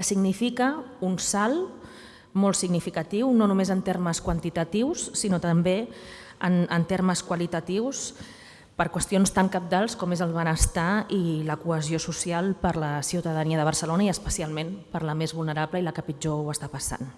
significa un salt molt significatiu, no només en termes quantitatius, sinó també en, en termes qualitatius, per qüestions tan capdals com és el benestar i la cohesió social per la ciutadania de Barcelona i especialment per la més vulnerable i la que pitjor ho està passant.